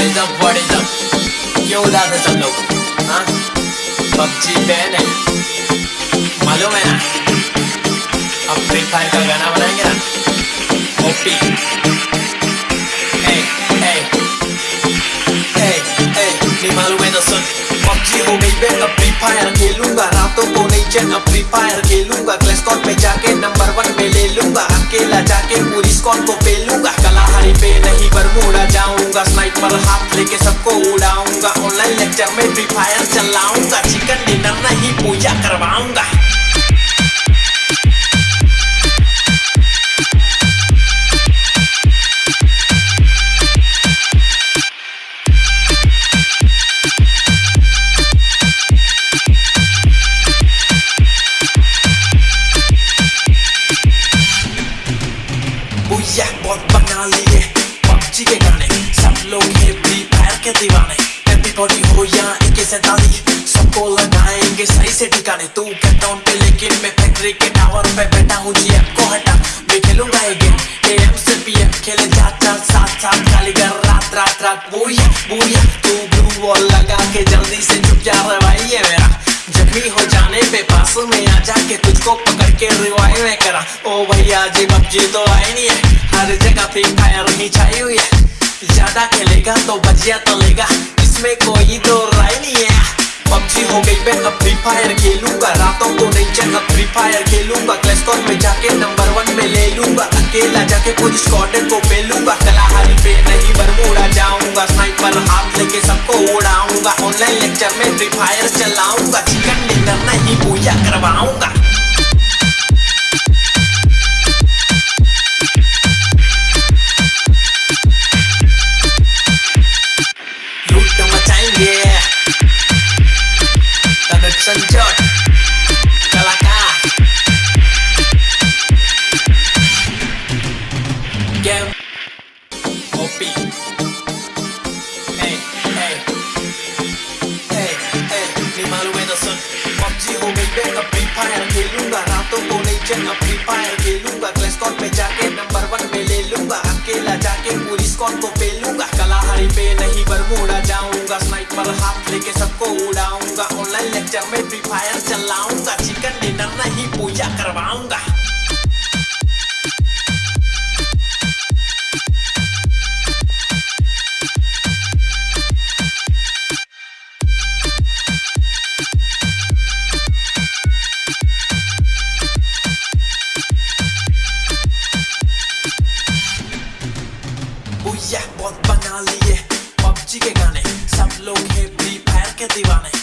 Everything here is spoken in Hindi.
up what is up क्यों उदास है सब लोग हाँ पबजी बैन है मालूम है ना अब फ्री फायर का गाना बनाएँगे ना ओपी फ्री फायर खेलूँगा रातों को नहीं अब फ्री फायर खेलूँगा पे जाके नंबर वन पे ले लूँगा अकेला जाके पूरी स्कॉल को पेलूँगा कलाहारी पे नहीं जाऊँगा स्नाइपर हाथ लेके सबको उड़ाऊँगा। ऑनलाइन लेक्चर में फ्री फायर चलाऊँगा। चिकन डिनर नहीं, पूजा करवाऊँगा। लोग है फ्री फायर के दीवाने एवरीबॉडी हो या एक सैतालीस सबको लगाएँगे सही से ठिकाने तू के टाउन पे लेकिन मैं फैक्ट्री के टावर पे बैठा हूँ जी को हटा मैं खेलूँगा ये गेम एम से पीएम खेले चार चार सात सात खाली कर रात रात रात बुया बुया तू ब्लू वॉल लगा के जल्दी से चुप जा भाई ये मेरा जख्मी हो जाने पे पास में आ जाके तुझको पकड़ के रिवाइव करा ओ भैया जी पबजी तो आई नहीं है हर जगह फ्री फायर ही छाई हुई है ज़्यादा खेलेगा तो बजिया तलेगा इसमें कोई तो राय नहीं है। पबजी हो गई, मैं अब फ्री फायर खेलूँगा। रातों को चैन अब फ्री फायर खेलूँगा। क्लैश कॉल में जाके नंबर वन में ले लूँगा। अकेला जाके पूरी स्क्वाड को पेलूँगा। कलाहारी पे नहीं बरमूडा जाऊँगा। स्नाइपर हाथ लेके सबको उड़ाऊँगा। ऑनलाइन लेक्चर में फ्री फायर चलाऊँगा। चिकन डिनर नहीं, पूजा करवाऊँगा। फायर खेलूँगा रातों को नहीं चैन अपनी फायर खेलूँगा क्लैश कॉल पे जाके नंबर वन पे ले लूँगा। अकेला जाके पूरी स्कॉन को पेलूँगा। कलाहारी पे नहीं, बरमूडा जाऊँगा। स्नाइपर लिए पबजी के गाने